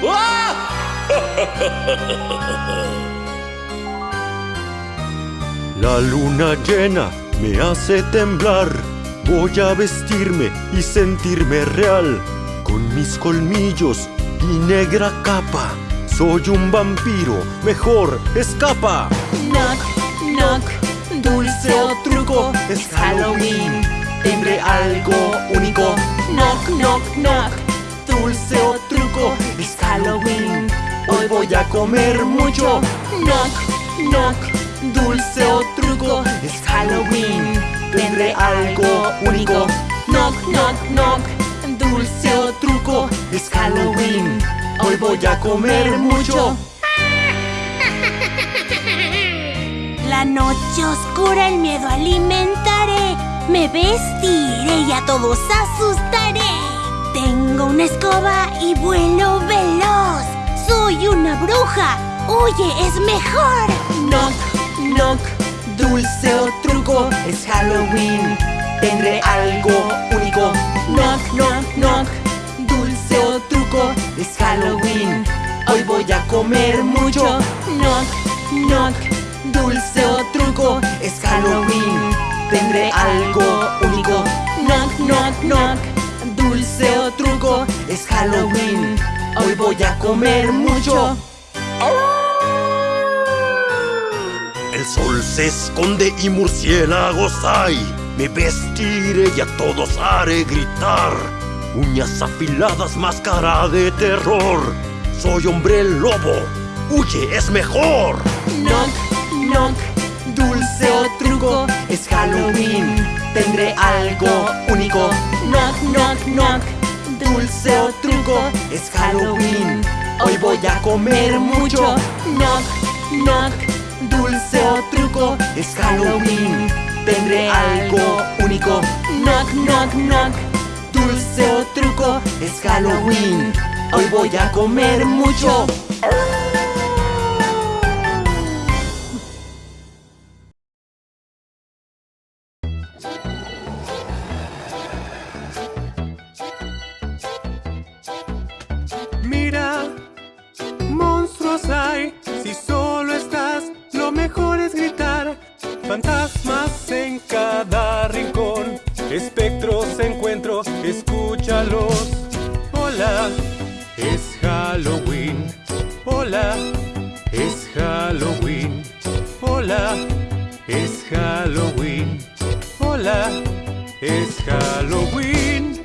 La luna llena me hace temblar. Voy a vestirme y sentirme real. Con mis colmillos y negra capa. Soy un vampiro, mejor escapa. Knock, knock, dulce o truco, es Halloween. Tendré algo único. Knock, knock, knock, dulce o truco, es Halloween. Hoy voy a comer mucho. Knock, knock, dulce o truco, es Halloween. Tendré algo único. Knock, knock, knock, dulce o truco, es Halloween. Hoy voy a comer mucho. La noche oscura el miedo alimentaré. Me vestiré y a todos asustaré. Tengo una escoba y vuelo veloz. Soy una bruja. Huye, es mejor. Knock, knock, dulce o truco, es Halloween. Tendré algo único. Knock, knock, knock, dulce o truco, es Halloween. Hoy voy a comer mucho. Knock, knock, dulce o truco, es Halloween. Tendré algo único. Knock, knock, knock, voy a comer mucho. El sol se esconde y murciélagos hay. Me vestiré y a todos haré gritar. Uñas afiladas, máscara de terror. Soy hombre lobo. Huye, es mejor. Knock, knock, dulce o truco, es Halloween. Tendré algo único. Knock, knock, knock, dulce o truco, es Halloween. Hoy voy a comer mucho. Knock, knock, dulce o truco, es Halloween. Tendré algo único. Knock, knock, knock, dulce o truco, es Halloween. Hoy voy a comer mucho. Fantasmas en cada rincón, espectros encuentro, escúchalos. Hola, es Halloween. Hola, es Halloween. Hola, es Halloween. Hola, es Halloween.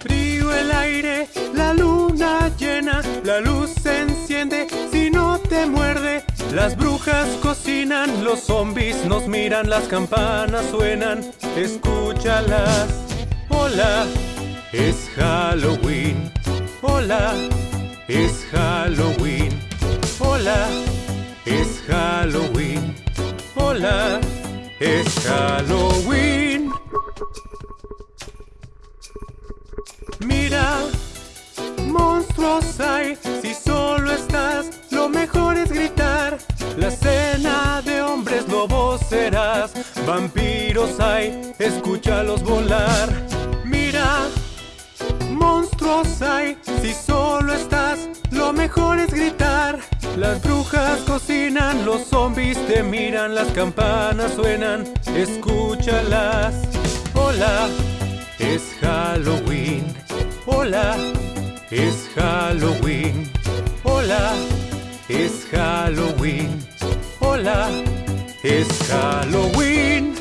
Frío el aire, la luna llena, la luz se enciende si no te muerde. Las brujas cocinan, los zombies nos miran, las campanas suenan, escúchalas. Hola, es Halloween. Hola, es Halloween. Hola, es Halloween. Hola, es Halloween. Mira, monstruos hay, si solo estás, lo mejor es gritar. La cena de hombres lobos serás, vampiros hay, escúchalos volar. Mira, monstruos hay, si solo estás, lo mejor es gritar. Las brujas cocinan, los zombies te miran, las campanas suenan, escúchalas. Hola, es Halloween. Hola, es Halloween. Hola, es Halloween. Hola, es Halloween.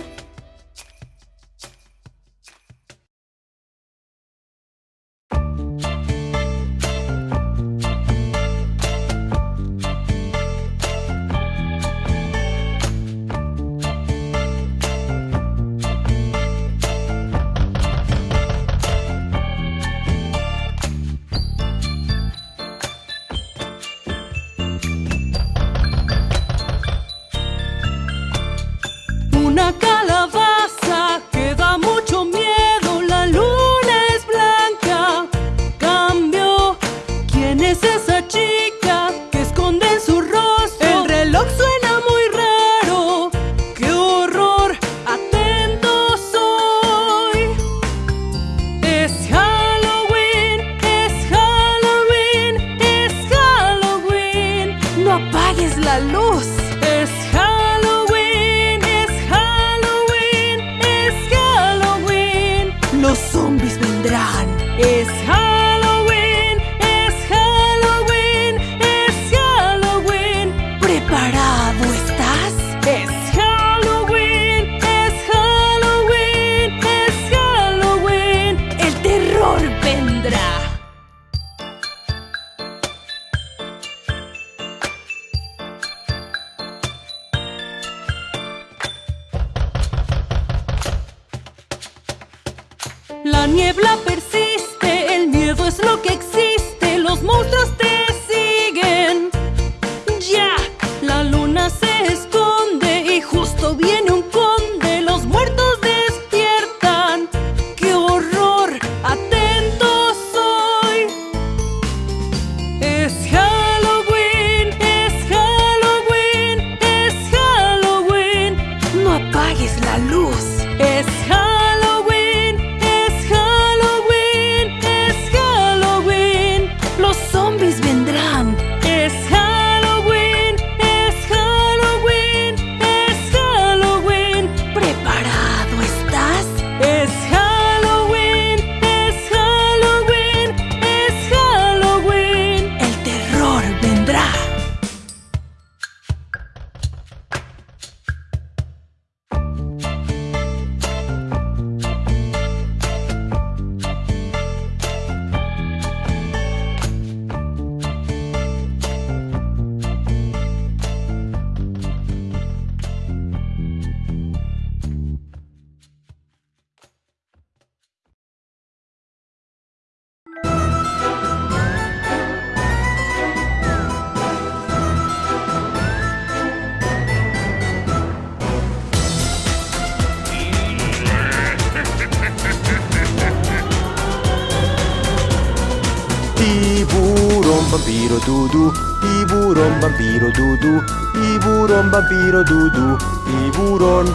vampiro dudu, tiburon vampiro dudu, tiburon vampiro dudu, tiburon.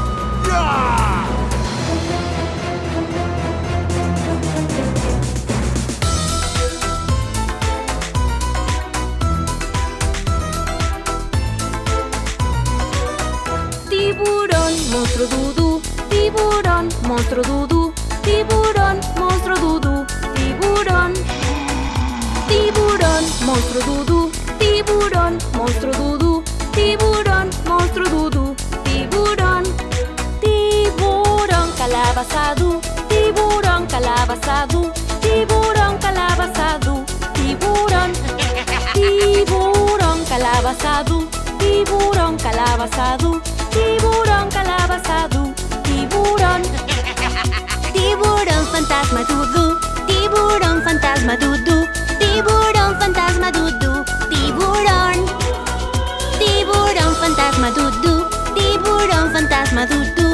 Yeah! Tiburón, monstruo dudu, tiburón, monstruo dudu, tiburón, monstruo dudu, tiburón. monstruo dudu, tiburón, monstruo dudu, tiburón, monstruo dudu, tiburón, tiburón, calabazadú, tiburón, calabazadú, tiburón, calabazadú, tiburón, tiburón, calabazadú, tiburón, calabazadú, tiburón, calabazadú, tiburón, tiburón fantasma dudu. tiburón fantasma dudu. Maduro.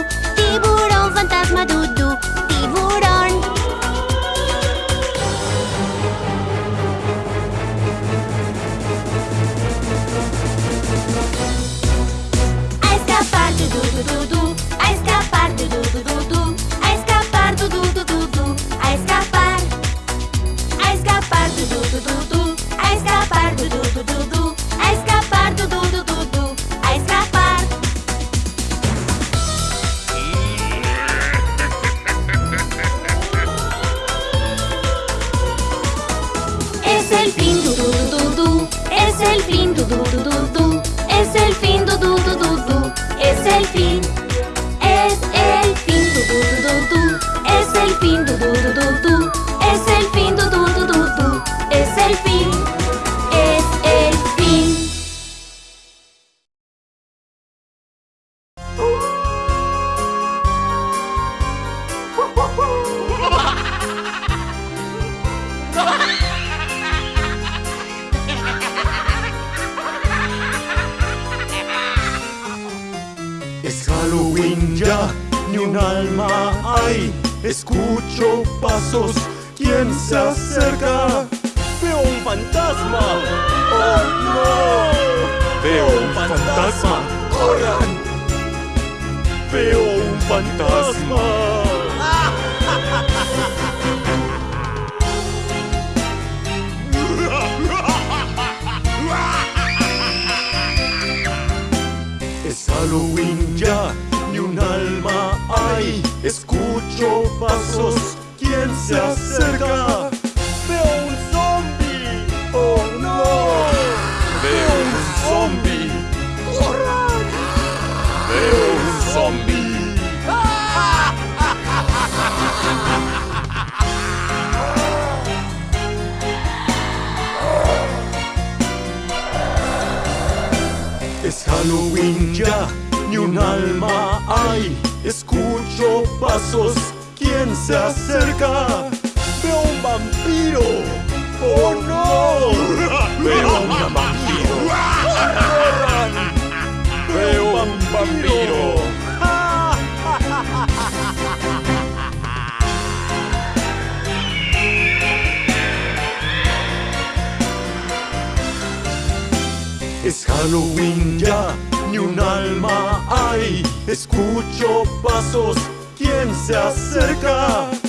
Winja, ni un alma hay. Escucho pasos, ¿quién se acerca? Veo un zombie, oh no. Veo un zombie, corran. Veo un zombie. Es Halloween ya ni un alma hay. Escucho pasos, ¿quién se acerca? Veo un vampiro. ¡Oh no! Veo un vampiro. ¡Corran! Veo un vampiro. Es Halloween ¿quién se acerca?